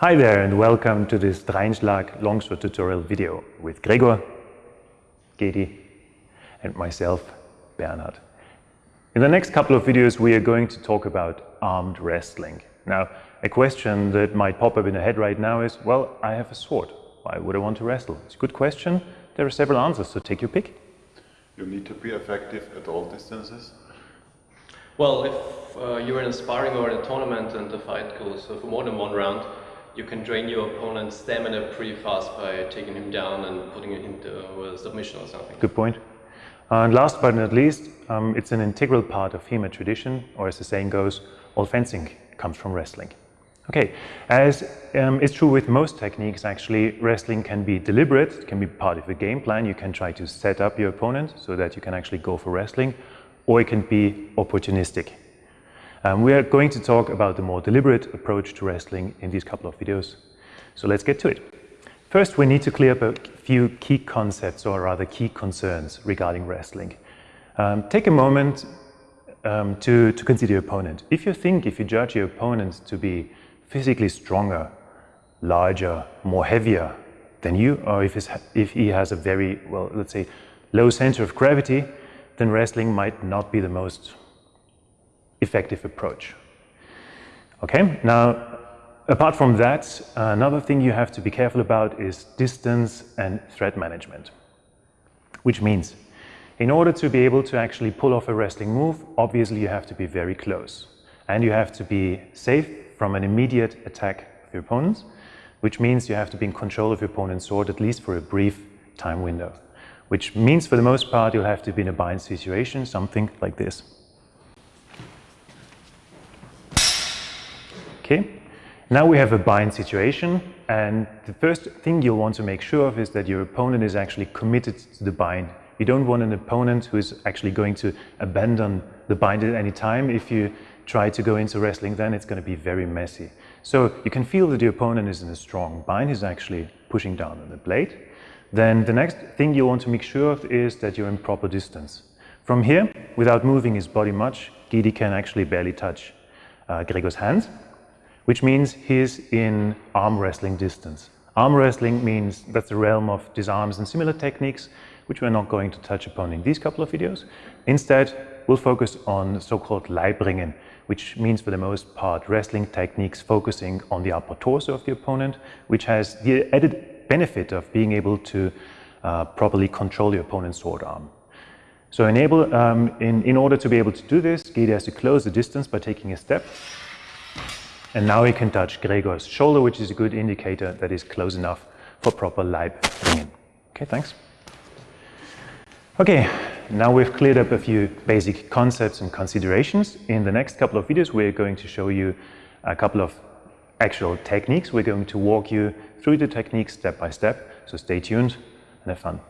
Hi there and welcome to this Dreynschlag longsword tutorial video with Gregor, Gedi and myself, Bernhard. In the next couple of videos we are going to talk about armed wrestling. Now a question that might pop up in the head right now is, well I have a sword, why would I want to wrestle? It's a good question, there are several answers, so take your pick. You need to be effective at all distances. Well, if uh, you're in a sparring or in a tournament and the fight goes for more than one round, you can drain your opponent's stamina pretty fast by taking him down and putting him into a submission or something. Good point. And last but not least, um, it's an integral part of HEMA tradition, or as the saying goes, all fencing comes from wrestling. Okay, as um, is true with most techniques actually, wrestling can be deliberate, it can be part of a game plan. You can try to set up your opponent so that you can actually go for wrestling, or it can be opportunistic. Um, we are going to talk about the more deliberate approach to wrestling in these couple of videos. So let's get to it. First, we need to clear up a few key concepts or rather key concerns regarding wrestling. Um, take a moment um, to, to consider your opponent. If you think, if you judge your opponent to be physically stronger, larger, more heavier than you, or if, if he has a very, well, let's say, low center of gravity, then wrestling might not be the most effective approach. Okay, now apart from that, another thing you have to be careful about is distance and threat management. Which means, in order to be able to actually pull off a wrestling move, obviously you have to be very close. And you have to be safe from an immediate attack of your opponent, which means you have to be in control of your opponent's sword at least for a brief time window. Which means for the most part you'll have to be in a bind situation, something like this. Okay, now we have a bind situation and the first thing you'll want to make sure of is that your opponent is actually committed to the bind. You don't want an opponent who is actually going to abandon the bind at any time. If you try to go into wrestling then it's going to be very messy. So you can feel that your opponent is in a strong bind, he's actually pushing down on the blade. Then the next thing you want to make sure of is that you're in proper distance. From here, without moving his body much, Gedi can actually barely touch uh, Gregor's hands which means he's in arm wrestling distance. Arm wrestling means that's the realm of disarms and similar techniques, which we're not going to touch upon in these couple of videos. Instead, we'll focus on so-called Leibringen, which means for the most part wrestling techniques focusing on the upper torso of the opponent, which has the added benefit of being able to uh, properly control your opponent's sword arm. So enable, um, in, in order to be able to do this, Gedi has to close the distance by taking a step and now we can touch Gregor's shoulder, which is a good indicator that is close enough for proper Leib bringing. Okay, thanks. Okay, now we've cleared up a few basic concepts and considerations. In the next couple of videos, we're going to show you a couple of actual techniques. We're going to walk you through the techniques step by step. So stay tuned and have fun.